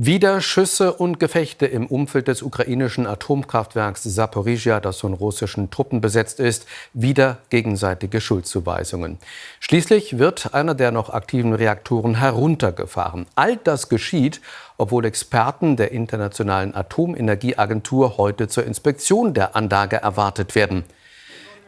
Wieder Schüsse und Gefechte im Umfeld des ukrainischen Atomkraftwerks Saporizhia, das von russischen Truppen besetzt ist, wieder gegenseitige Schuldzuweisungen. Schließlich wird einer der noch aktiven Reaktoren heruntergefahren. All das geschieht, obwohl Experten der Internationalen Atomenergieagentur heute zur Inspektion der Anlage erwartet werden.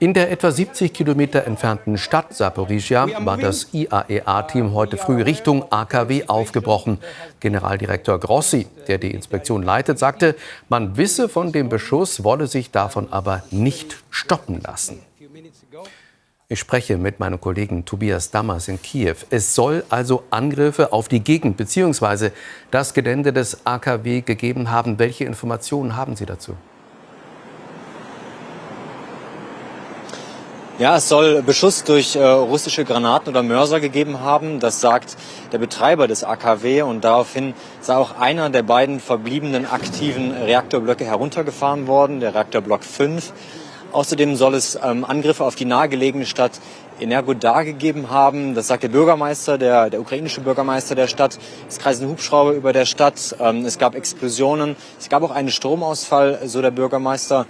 In der etwa 70 Kilometer entfernten Stadt Saporizhia war das IAEA-Team heute früh Richtung AKW aufgebrochen. Generaldirektor Grossi, der die Inspektion leitet, sagte, man wisse von dem Beschuss, wolle sich davon aber nicht stoppen lassen. Ich spreche mit meinem Kollegen Tobias Dammers in Kiew. Es soll also Angriffe auf die Gegend bzw. das Gelände des AKW gegeben haben. Welche Informationen haben Sie dazu? Ja, es soll Beschuss durch äh, russische Granaten oder Mörser gegeben haben. Das sagt der Betreiber des AKW und daraufhin sei auch einer der beiden verbliebenen aktiven Reaktorblöcke heruntergefahren worden, der Reaktorblock 5. Außerdem soll es ähm, Angriffe auf die nahegelegene Stadt Energodar gegeben haben. Das sagt der Bürgermeister, der, der ukrainische Bürgermeister der Stadt. Es kreisen Hubschrauber über der Stadt. Ähm, es gab Explosionen. Es gab auch einen Stromausfall, so der Bürgermeister.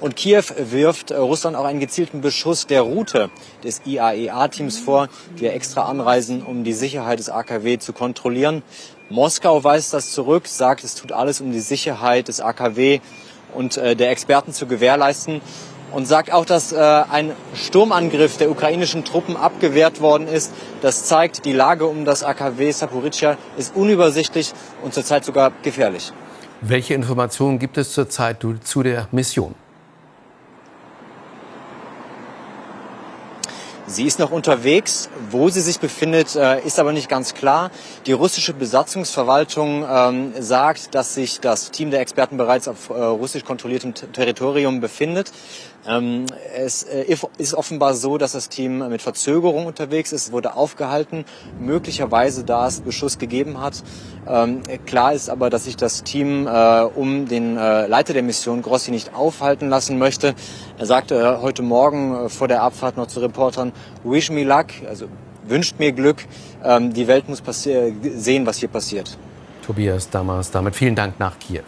Und Kiew wirft äh, Russland auch einen gezielten Beschuss der Route des IAEA-Teams vor, die extra anreisen, um die Sicherheit des AKW zu kontrollieren. Moskau weist das zurück, sagt, es tut alles, um die Sicherheit des AKW und äh, der Experten zu gewährleisten und sagt auch, dass äh, ein Sturmangriff der ukrainischen Truppen abgewehrt worden ist. Das zeigt, die Lage um das AKW Saporischschja ist unübersichtlich und zurzeit sogar gefährlich. Welche Informationen gibt es zurzeit zu der Mission? Sie ist noch unterwegs. Wo sie sich befindet, äh, ist aber nicht ganz klar. Die russische Besatzungsverwaltung ähm, sagt, dass sich das Team der Experten bereits auf äh, russisch kontrolliertem Territorium befindet. Ähm, es äh, ist offenbar so, dass das Team mit Verzögerung unterwegs ist, wurde aufgehalten, möglicherweise da es Beschuss gegeben hat. Ähm, klar ist aber, dass sich das Team um den Leiter der Mission Grossi nicht aufhalten lassen möchte. Er sagte heute Morgen vor der Abfahrt noch zu Reportern, wish me luck, also wünscht mir Glück. Ähm, die Welt muss sehen, was hier passiert. Tobias Damas, damit vielen Dank nach Kiew.